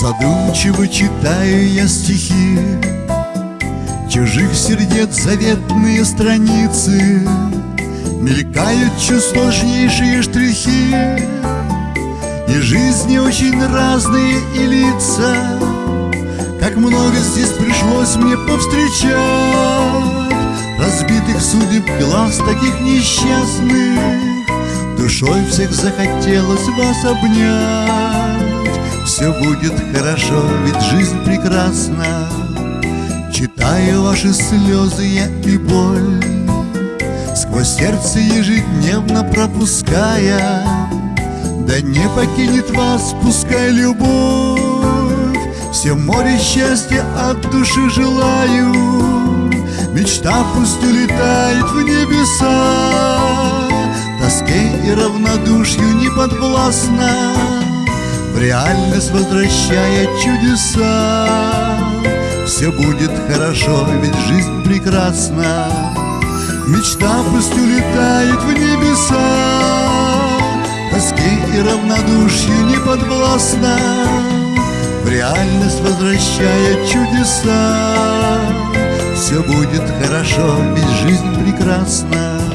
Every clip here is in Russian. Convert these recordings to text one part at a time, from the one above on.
Задумчиво читаю я стихи Чужих сердец заветные страницы. Мелькают чуть штрихи И жизни очень разные и лица. Как много здесь пришлось мне повстречать Разбитых судеб глаз таких несчастных. Душой всех захотелось вас обнять Все будет хорошо, ведь жизнь прекрасна. Читаю ваши слезы я и боль Сквозь сердце ежедневно пропуская. Да не покинет вас, пускай любовь Все море счастья от души желаю. Мечта пусть улетает в небеса Тоске и равнодушью не подвластна В реальность возвращая чудеса. Все будет хорошо, ведь жизнь прекрасна. Мечта пусть улетает в небеса. Тоске и равнодушью не подвластна В реальность возвращая чудеса. Все будет хорошо, ведь жизнь прекрасна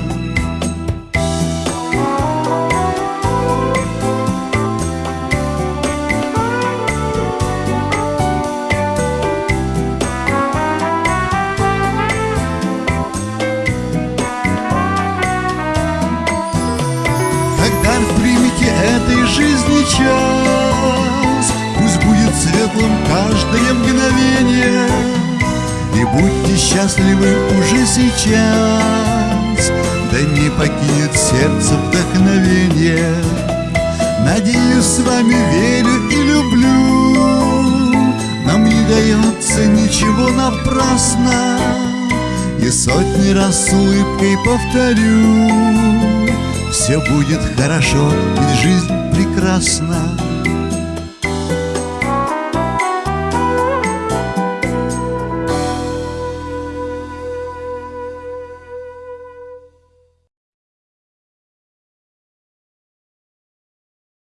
час Пусть будет светлым каждое мгновение. И будьте счастливы уже сейчас. Да не покинет сердце вдохновение. Надеюсь, с вами верю и люблю. Нам не дается ничего напрасно. И сотни раз с улыбкой повторю. Все будет хорошо, ведь жизнь прекрасна